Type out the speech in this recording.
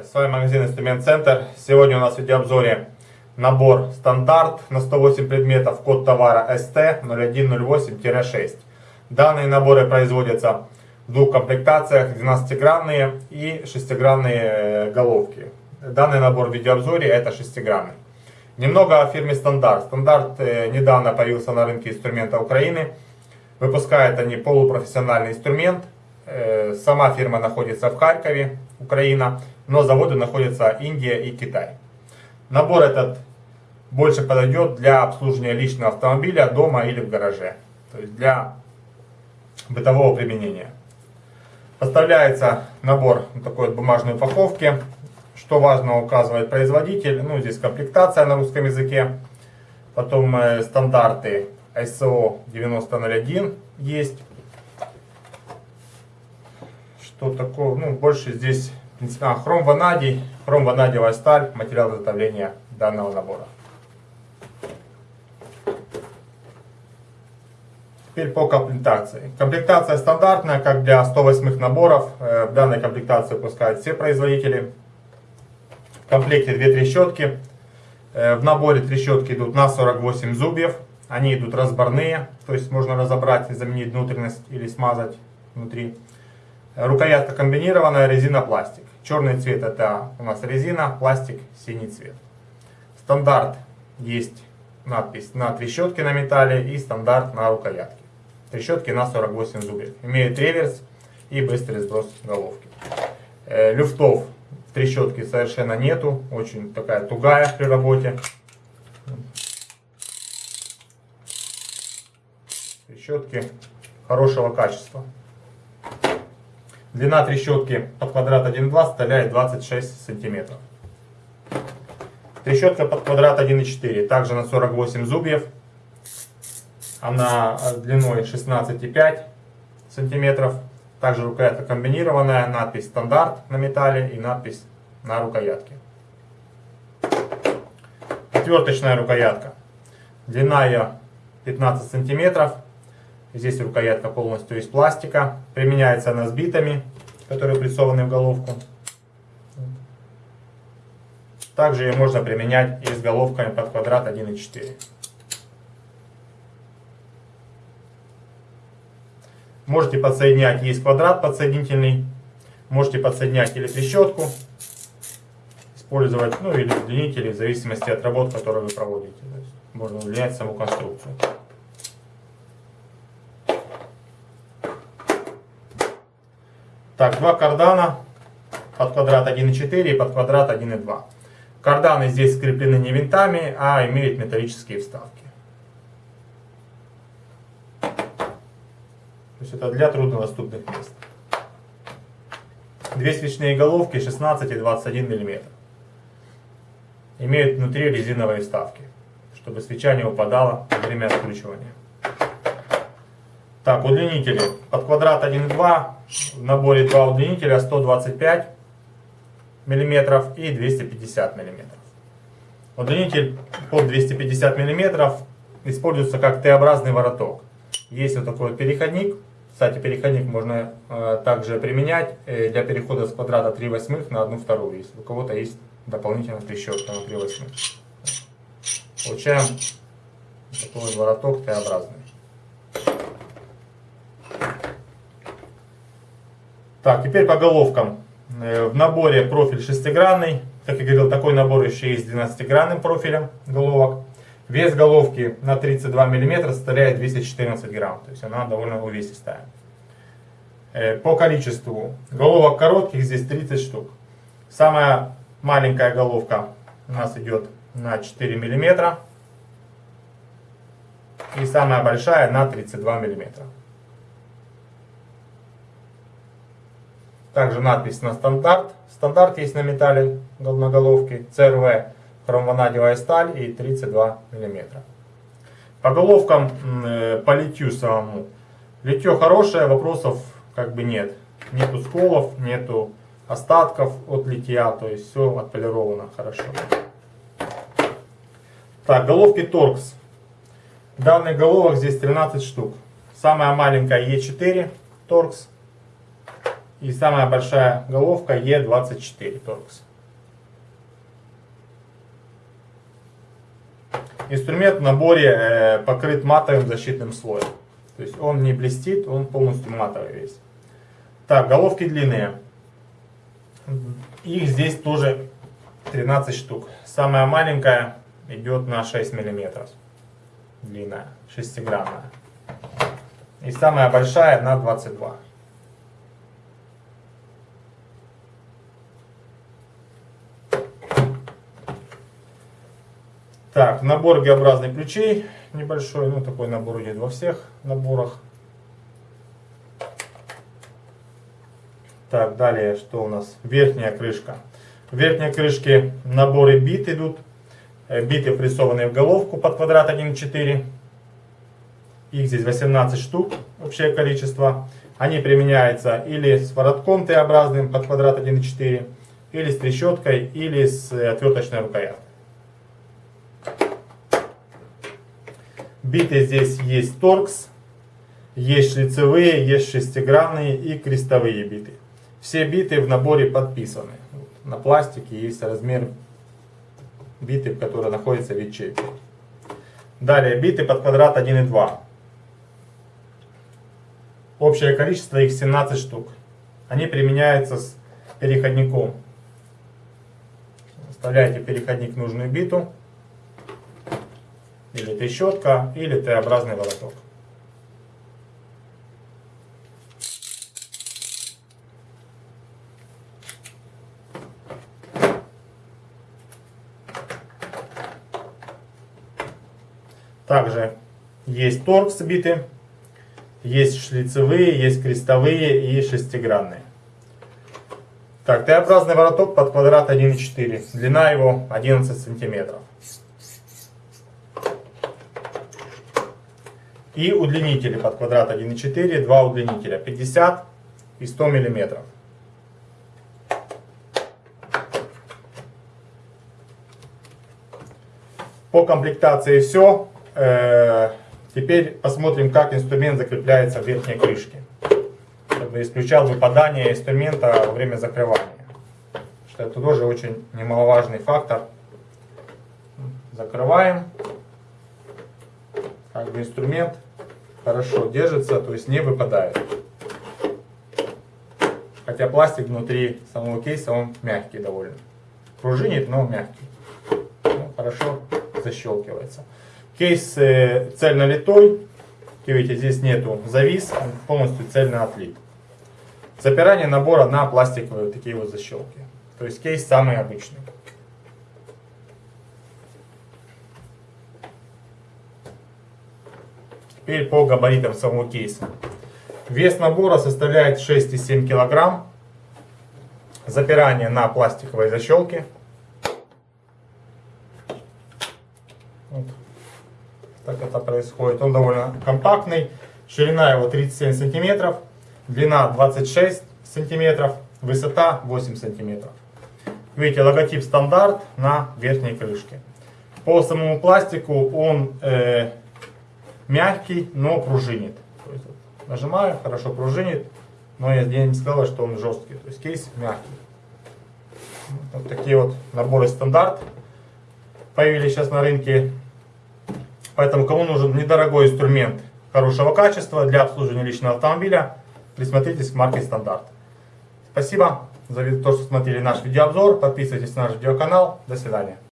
Здравствуйте, с вами магазин Инструмент Центр. Сегодня у нас в видеообзоре набор стандарт на 108 предметов, код товара ST0108-6. Данные наборы производятся в двух комплектациях, 12-гранные и 6-гранные э, головки. Данный набор в видеообзоре это 6-гранный. Немного о фирме Стандарт. Стандарт э, недавно появился на рынке инструмента Украины. Выпускают они полупрофессиональный инструмент. Э, сама фирма находится в Харькове, Украина, но заводы находятся Индия и Китай. Набор этот больше подойдет для обслуживания личного автомобиля дома или в гараже. То есть для бытового применения. Поставляется набор в такой вот бумажной упаковке. Что важно, указывает производитель. Ну, здесь комплектация на русском языке. Потом э, стандарты ISO 9001 есть что такое, ну, больше здесь, а, хром ванадий, хром ванадиевая сталь, материал изготовления данного набора. Теперь по комплектации. Комплектация стандартная, как для 108 наборов. Э, в данной комплектации выпускают все производители. В комплекте две трещотки. Э, в наборе трещотки идут на 48 зубьев. Они идут разборные, то есть можно разобрать, заменить внутренность или смазать внутри. Рукоятка комбинированная, резина, пластик. Черный цвет это у нас резина, пластик, синий цвет. Стандарт есть надпись на трещотке на металле и стандарт на рукоятке. Трещотки на 48 зубьев. Имеет реверс и быстрый сброс головки. Э, люфтов в трещотке совершенно нету. Очень такая тугая при работе. Трещотки хорошего качества. Длина трещотки под квадрат 1,2 составляет 26 сантиметров. Трещотка под квадрат 1,4 также на 48 зубьев. Она длиной 16,5 сантиметров. Также рукоятка комбинированная, надпись стандарт на металле и надпись на рукоятке. Отверточная рукоятка. Длина ее 15 сантиметров. Здесь рукоятка полностью из пластика. Применяется она с битами, которые прессованы в головку. Также ее можно применять и с головками под квадрат 1,4. Можете подсоединять, есть квадрат подсоединительный. Можете подсоединять или трещотку, использовать, ну или удлинители, в зависимости от работ, которые вы проводите. можно удлинять саму конструкцию. Так, два кардана под квадрат 1,4 и под квадрат 1,2. Карданы здесь скреплены не винтами, а имеют металлические вставки. То есть это для труднодоступных мест. Две свечные головки 16 и 21 мм. Имеют внутри резиновые вставки, чтобы свеча не упадала во время откручивания. Так, удлинители. Под квадрат 1,2 в наборе два удлинителя 125 мм и 250 мм. Удлинитель под 250 мм используется как Т-образный вороток. Есть вот такой вот переходник. Кстати, переходник можно э, также применять э, для перехода с квадрата 3 восьмых на 1 вторую, если у кого-то есть дополнительная трещотка на 3 восьмых. Получаем такой вороток Т-образный. Так, теперь по головкам. Э, в наборе профиль шестигранный. Как я говорил, такой набор еще есть с 12-гранным профилем головок. Вес головки на 32 мм составляет 214 грамм. То есть она довольно увесистая. Э, по количеству головок коротких здесь 30 штук. Самая маленькая головка у нас идет на 4 мм. И самая большая на 32 миллиметра. Также надпись на стандарт. Стандарт есть на металле на головке. CRV хромванадевая сталь и 32 мм. По головкам, э, по литью самому. Литье хорошее, вопросов как бы нет. Нету сколов, нету остатков от литья, то есть все отполировано хорошо. Так, головки торкс. Данных головок здесь 13 штук. Самая маленькая Е4 торкс. И самая большая головка Е24 Torx. Инструмент в наборе э, покрыт матовым защитным слоем. То есть он не блестит, он полностью матовый весь. Так, головки длинные. Их здесь тоже 13 штук. Самая маленькая идет на 6 мм. Длинная, 6 граммная. И самая большая на 22 мм. Так, набор Г-образных ключей небольшой, ну такой набор идет во всех наборах. Так, далее, что у нас? Верхняя крышка. В верхней крышке наборы бит идут. Э, биты прессованные в головку под квадрат 1,4. Их здесь 18 штук, общее количество. Они применяются или с воротком Т-образным под квадрат 1,4, или с трещоткой, или с э, отверточной рукояткой. Биты здесь есть торкс, есть шлицевые, есть шестигранные и крестовые биты. Все биты в наборе подписаны. На пластике есть размер биты, которые находятся в ячейке. Далее биты под квадрат 1 и 2. Общее количество их 17 штук. Они применяются с переходником. Вставляете переходник в нужную биту. Или трещотка, или Т-образный вороток. Также есть торкс биты, есть шлицевые, есть крестовые и шестигранные. Так, Т-образный вороток под квадрат 1,4. Длина его 11 сантиметров. И удлинители под квадрат 1,4. Два удлинителя 50 и 100 миллиметров. По комплектации все. Э, теперь посмотрим, как инструмент закрепляется в верхней крышке. Чтобы исключал выпадание инструмента во время закрывания. Что это тоже очень немаловажный фактор. Закрываем. Как бы инструмент хорошо держится, то есть не выпадает. Хотя пластик внутри самого кейса он мягкий довольно. Пружинит, но мягкий. Ну, хорошо защелкивается. Кейс э, цельно литой. Видите, здесь нету завис, он полностью цельно отлит. Запирание набора на пластиковые вот такие вот защелки. То есть кейс самый обычный. Теперь по габаритам самого кейса. Вес набора составляет 6,7 кг. Запирание на пластиковой защелке. Вот. Так это происходит. Он довольно компактный. Ширина его 37 сантиметров. Длина 26 сантиметров. Высота 8 сантиметров. Видите, логотип стандарт на верхней крышке. По самому пластику он э, мягкий, но пружинит. То есть, вот, нажимаю, хорошо пружинит, но я, я не сказал, что он жесткий. То есть кейс мягкий. Вот такие вот наборы стандарт появились сейчас на рынке. Поэтому кому нужен недорогой инструмент хорошего качества для обслуживания личного автомобиля, присмотритесь к марке стандарт. Спасибо за то, что смотрели наш видеообзор. Подписывайтесь на наш видеоканал. До свидания.